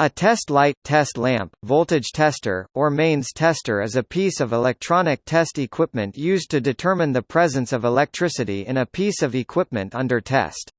A test light, test lamp, voltage tester, or mains tester is a piece of electronic test equipment used to determine the presence of electricity in a piece of equipment under test.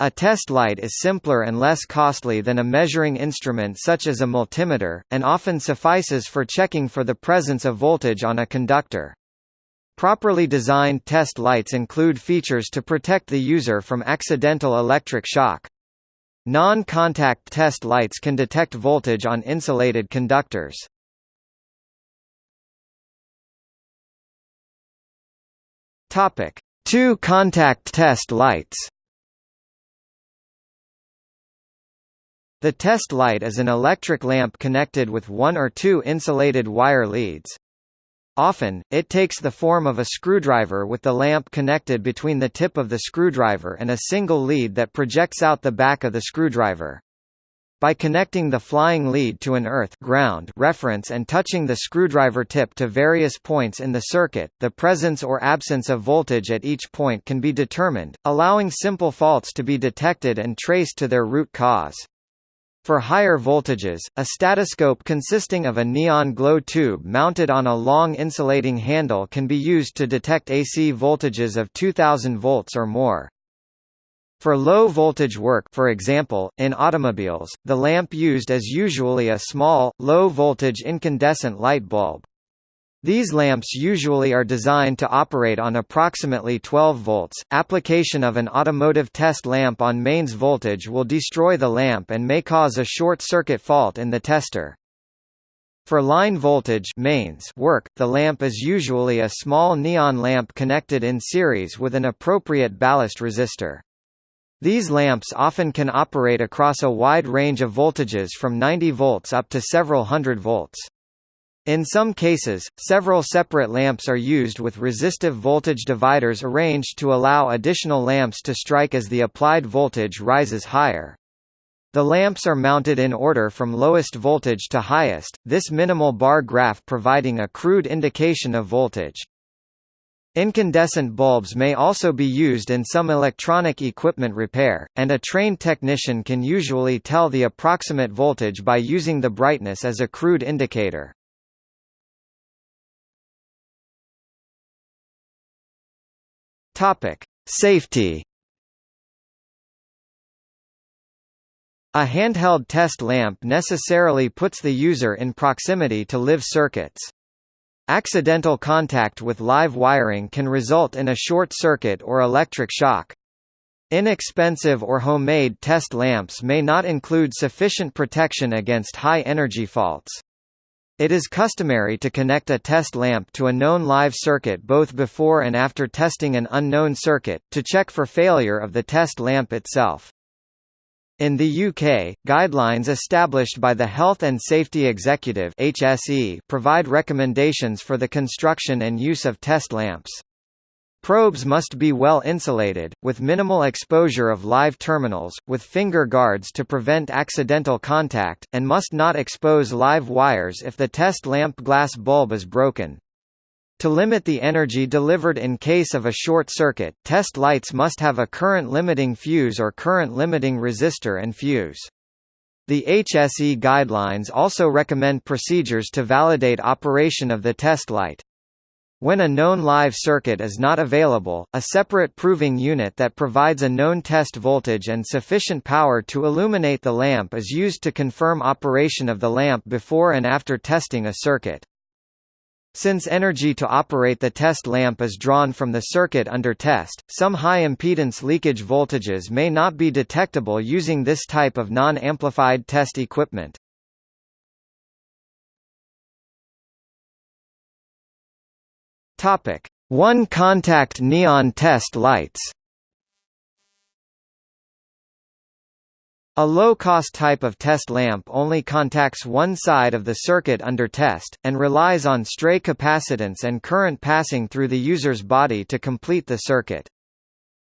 A test light is simpler and less costly than a measuring instrument such as a multimeter, and often suffices for checking for the presence of voltage on a conductor. Properly designed test lights include features to protect the user from accidental electric shock. Non-contact test lights can detect voltage on insulated conductors. Topic: Two contact test lights. The test light is an electric lamp connected with one or two insulated wire leads. Often, it takes the form of a screwdriver with the lamp connected between the tip of the screwdriver and a single lead that projects out the back of the screwdriver. By connecting the flying lead to an earth ground reference and touching the screwdriver tip to various points in the circuit, the presence or absence of voltage at each point can be determined, allowing simple faults to be detected and traced to their root cause. For higher voltages, a statoscope consisting of a neon glow tube mounted on a long insulating handle can be used to detect AC voltages of 2000 volts or more. For low voltage work for example, in automobiles, the lamp used is usually a small, low voltage incandescent light bulb. These lamps usually are designed to operate on approximately 12 volts. Application of an automotive test lamp on mains voltage will destroy the lamp and may cause a short circuit fault in the tester. For line voltage mains work, the lamp is usually a small neon lamp connected in series with an appropriate ballast resistor. These lamps often can operate across a wide range of voltages from 90 volts up to several hundred volts. In some cases, several separate lamps are used with resistive voltage dividers arranged to allow additional lamps to strike as the applied voltage rises higher. The lamps are mounted in order from lowest voltage to highest, this minimal bar graph providing a crude indication of voltage. Incandescent bulbs may also be used in some electronic equipment repair, and a trained technician can usually tell the approximate voltage by using the brightness as a crude indicator. Topic: Safety. A handheld test lamp necessarily puts the user in proximity to live circuits. Accidental contact with live wiring can result in a short circuit or electric shock. Inexpensive or homemade test lamps may not include sufficient protection against high-energy faults. It is customary to connect a test lamp to a known live circuit both before and after testing an unknown circuit, to check for failure of the test lamp itself. In the UK, guidelines established by the Health and Safety Executive HSE provide recommendations for the construction and use of test lamps. Probes must be well insulated, with minimal exposure of live terminals, with finger guards to prevent accidental contact, and must not expose live wires if the test lamp glass bulb is broken. To limit the energy delivered in case of a short circuit, test lights must have a current-limiting fuse or current-limiting resistor and fuse. The HSE guidelines also recommend procedures to validate operation of the test light. When a known live circuit is not available, a separate proving unit that provides a known test voltage and sufficient power to illuminate the lamp is used to confirm operation of the lamp before and after testing a circuit. Since energy to operate the test lamp is drawn from the circuit under test, some high-impedance leakage voltages may not be detectable using this type of non-amplified test equipment. Topic: One contact neon test lights. A low-cost type of test lamp only contacts one side of the circuit under test, and relies on stray capacitance and current passing through the user's body to complete the circuit.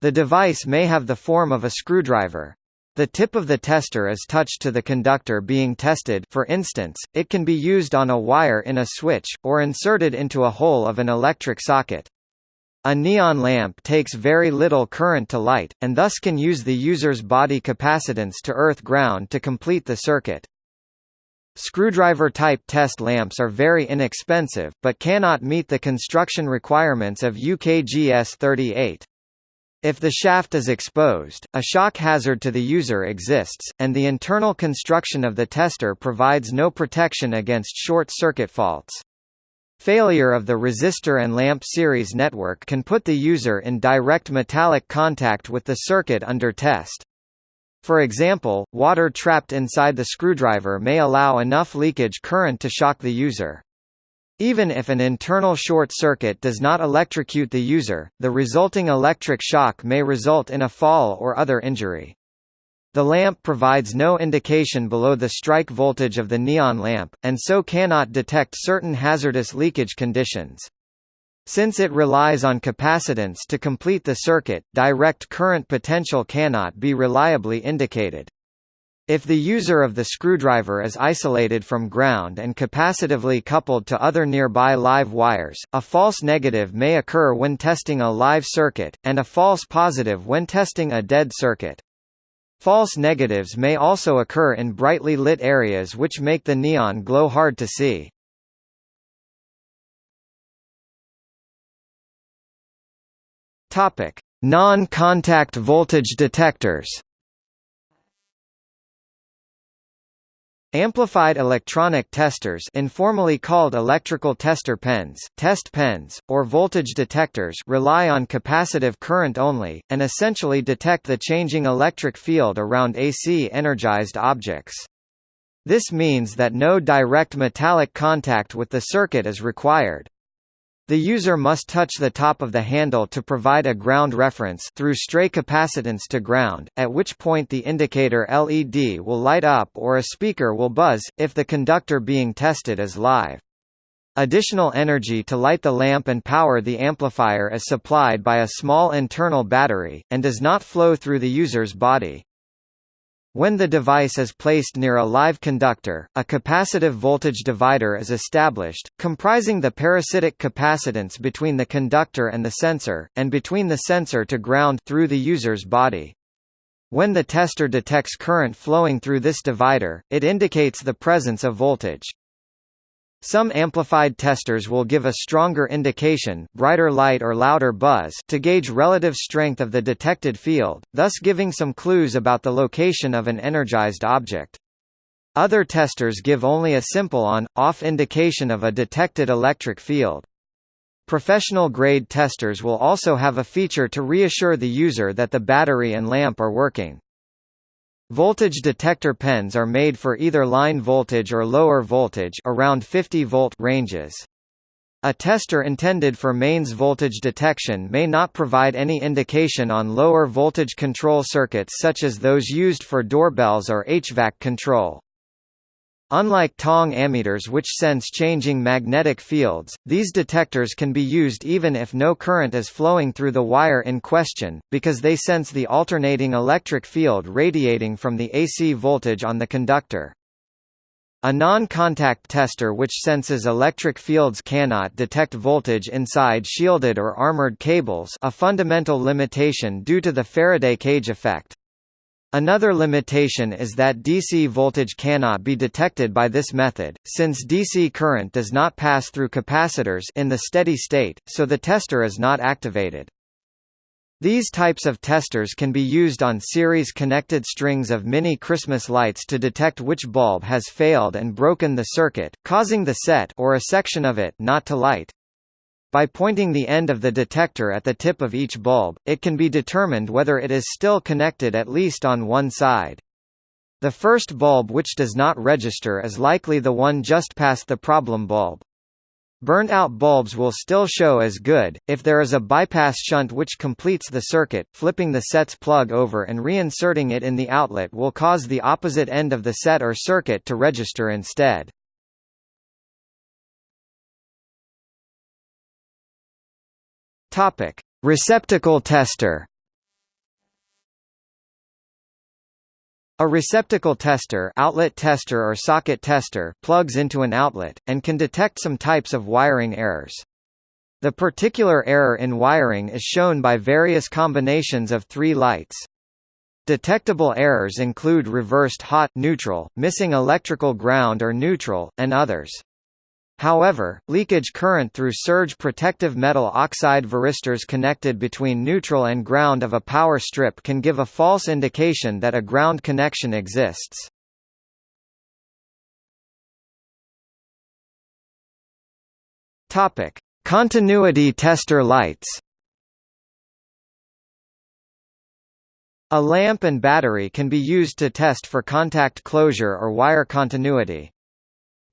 The device may have the form of a screwdriver. The tip of the tester is touched to the conductor being tested for instance, it can be used on a wire in a switch, or inserted into a hole of an electric socket. A neon lamp takes very little current to light, and thus can use the user's body capacitance to earth ground to complete the circuit. Screwdriver-type test lamps are very inexpensive, but cannot meet the construction requirements of UKGS 38. If the shaft is exposed, a shock hazard to the user exists, and the internal construction of the tester provides no protection against short-circuit faults. Failure of the resistor and lamp series network can put the user in direct metallic contact with the circuit under test. For example, water trapped inside the screwdriver may allow enough leakage current to shock the user. Even if an internal short circuit does not electrocute the user, the resulting electric shock may result in a fall or other injury. The lamp provides no indication below the strike voltage of the neon lamp, and so cannot detect certain hazardous leakage conditions. Since it relies on capacitance to complete the circuit, direct current potential cannot be reliably indicated. If the user of the screwdriver is isolated from ground and capacitively coupled to other nearby live wires, a false negative may occur when testing a live circuit, and a false positive when testing a dead circuit. False negatives may also occur in brightly lit areas which make the neon glow hard to see. Non-contact voltage detectors. Amplified electronic testers informally called electrical tester pens, test pens, or voltage detectors rely on capacitive current only, and essentially detect the changing electric field around AC-energized objects. This means that no direct metallic contact with the circuit is required. The user must touch the top of the handle to provide a ground reference through stray capacitance to ground, at which point the indicator LED will light up or a speaker will buzz, if the conductor being tested is live. Additional energy to light the lamp and power the amplifier is supplied by a small internal battery, and does not flow through the user's body. When the device is placed near a live conductor, a capacitive voltage divider is established, comprising the parasitic capacitance between the conductor and the sensor, and between the sensor to ground through the user's body. When the tester detects current flowing through this divider, it indicates the presence of voltage. Some amplified testers will give a stronger indication brighter light or louder buzz to gauge relative strength of the detected field, thus giving some clues about the location of an energized object. Other testers give only a simple on-off indication of a detected electric field. Professional-grade testers will also have a feature to reassure the user that the battery and lamp are working. Voltage detector pens are made for either line voltage or lower voltage around 50 volt ranges. A tester intended for mains voltage detection may not provide any indication on lower voltage control circuits such as those used for doorbells or HVAC control. Unlike tong ammeters which sense changing magnetic fields, these detectors can be used even if no current is flowing through the wire in question, because they sense the alternating electric field radiating from the AC voltage on the conductor. A non-contact tester which senses electric fields cannot detect voltage inside shielded or armored cables a fundamental limitation due to the Faraday cage effect. Another limitation is that DC voltage cannot be detected by this method, since DC current does not pass through capacitors in the steady state, so the tester is not activated. These types of testers can be used on series-connected strings of mini Christmas lights to detect which bulb has failed and broken the circuit, causing the set or a section of it not to light. By pointing the end of the detector at the tip of each bulb, it can be determined whether it is still connected at least on one side. The first bulb which does not register is likely the one just past the problem bulb. Burnt-out bulbs will still show as good, if there is a bypass shunt which completes the circuit, flipping the set's plug over and reinserting it in the outlet will cause the opposite end of the set or circuit to register instead. Topic: Receptacle tester. A receptacle tester, outlet tester or socket tester plugs into an outlet and can detect some types of wiring errors. The particular error in wiring is shown by various combinations of three lights. Detectable errors include reversed hot neutral, missing electrical ground or neutral, and others. However, leakage current through surge protective metal oxide varistors connected between neutral and ground of a power strip can give a false indication that a ground connection exists. Topic: Continuity tester lights. A lamp and battery can be used to test for contact closure or wire continuity.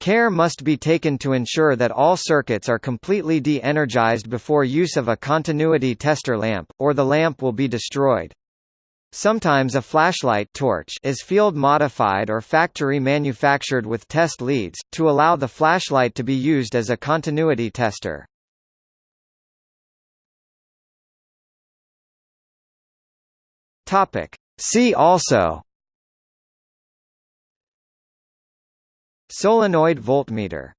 Care must be taken to ensure that all circuits are completely de-energized before use of a continuity tester lamp, or the lamp will be destroyed. Sometimes a flashlight torch is field modified or factory manufactured with test leads, to allow the flashlight to be used as a continuity tester. See also Solenoid voltmeter